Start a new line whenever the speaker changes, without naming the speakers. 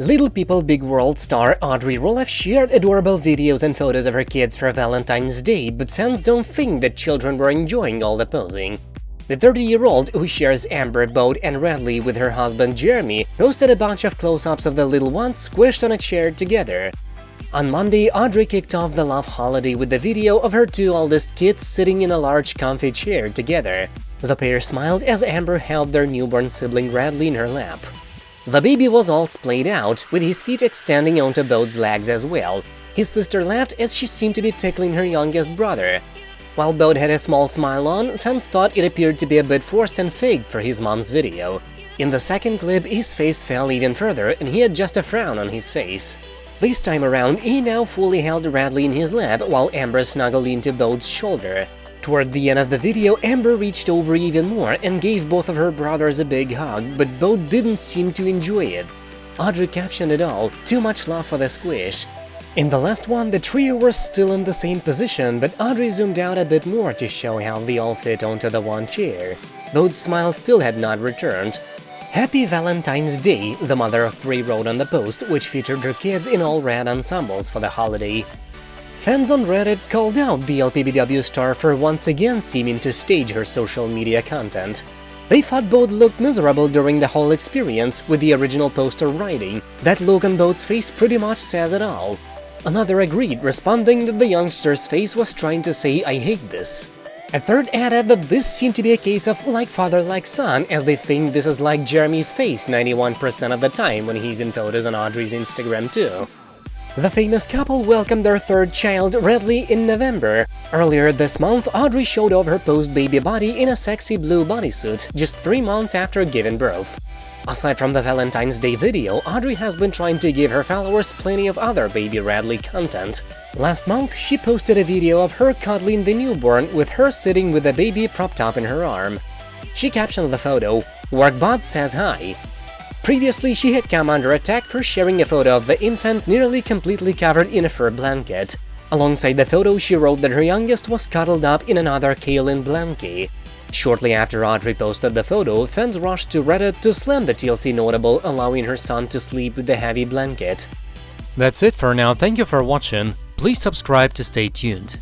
Little People Big World star Audrey Roloff shared adorable videos and photos of her kids for Valentine's Day, but fans don't think that children were enjoying all the posing. The 30-year-old, who shares Ember, Bode and Radley with her husband Jeremy, posted a bunch of close-ups of the little ones squished on a chair together. On Monday, Audrey kicked off the love holiday with a video of her two oldest kids sitting in a large comfy chair together. The pair smiled as Ember held their newborn sibling Radley in her lap. The baby was all splayed out, with his feet extending onto Bode's legs as well. His sister laughed as she seemed to be tickling her youngest brother. While Bode had a small smile on, fans thought it appeared to be a bit forced and fake for his mom's video. In the second clip, his face fell even further and he had just a frown on his face. This time around, he now fully held Radley in his lap while Ember snuggled into Bode's shoulder. Toward the end of the video, Ember reached over even more and gave both of her brothers a big hug, but both didn't seem to enjoy it. Audrey captioned it all, too much love for the squish. In the last one, the trio were still in the same position, but Audrey zoomed out a bit more to show how they all fit onto the one chair. Both smiles still had not returned. Happy Valentine's Day, the mother of three wrote on the post, which featured her kids in all red ensembles for the holiday. Fans on Reddit called out the LPBW star for once again seeming to stage her social media content. They thought Bode looked miserable during the whole experience, with the original poster writing, that look on Bode's face pretty much says it all. Another agreed, responding that the youngster's face was trying to say I hate this. A third added that this seemed to be a case of like father like son, as they think this is like Jeremy's face 91% of the time when he's in photos on Audrey's Instagram too. The famous couple welcomed their third child, Radley, in November. Earlier this month, Audrey showed off her post-baby body in a sexy blue bodysuit, just three months after giving birth. Aside from the Valentine's Day video, Audrey has been trying to give her followers plenty of other baby Radley content. Last month, she posted a video of her cuddling the newborn with her sitting with the baby propped up in her arm. She captioned the photo, Workbot says hi, Previously, she had come under attack for sharing a photo of the infant nearly completely covered in a fur blanket. Alongside the photo, she wrote that her youngest was cuddled up in another kaolin blankie. Shortly after Audrey posted the photo, fans rushed to Reddit to slam the TLC notable, allowing her son to sleep with the heavy blanket.
That's it for now, thank you for watching, please subscribe to stay tuned.